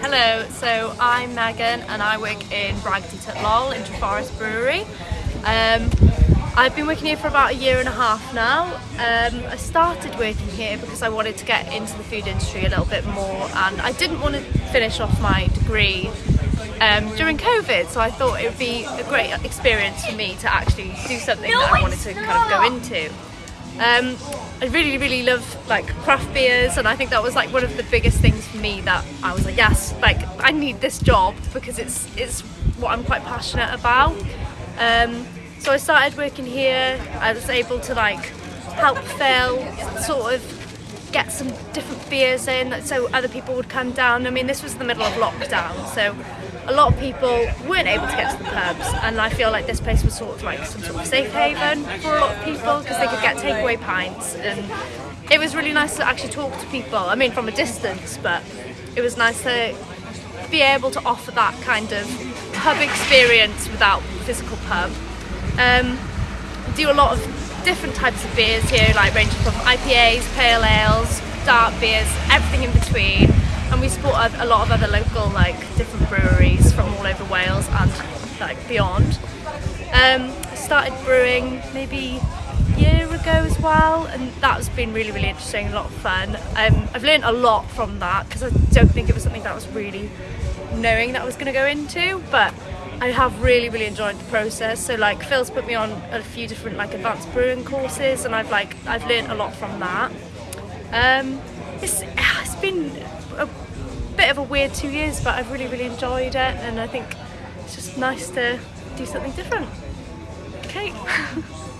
hello. So I'm Megan and I work in Bragdy Lol in Treforest Brewery. Um, I've been working here for about a year and a half now. Um, I started working here because I wanted to get into the food industry a little bit more and I didn't want to finish off my degree um, during COVID so I thought it would be a great experience for me to actually do something that I wanted to kind of go into. Um, I really, really love like craft beers, and I think that was like one of the biggest things for me that I was like, yes, like I need this job because it's it's what I'm quite passionate about. Um, so I started working here. I was able to like help Phil sort of get some different beers in, so other people would come down. I mean, this was the middle of lockdown, so a lot of people weren't able to get to the pubs and I feel like this place was sort of like some sort of safe haven for a lot of people because they could get takeaway pints and it was really nice to actually talk to people I mean from a distance but it was nice to be able to offer that kind of pub experience without physical pub um, do a lot of different types of beers here like ranging from IPAs, pale ales, dark beers, everything in between and we support a, lot of other local like different breweries from all over Wales and like beyond. Um, started brewing maybe a year ago as well and that's been really really interesting, a lot of fun. Um, I've learned a lot from that because I don't think it was something that I was really knowing that I was going to go into but I have really really enjoyed the process so like Phil's put me on a few different like advanced brewing courses and I've like I've learned a lot from that um, it's, it's been a bit of a weird two years, but I've really, really enjoyed it, and I think it's just nice to do something different. Okay.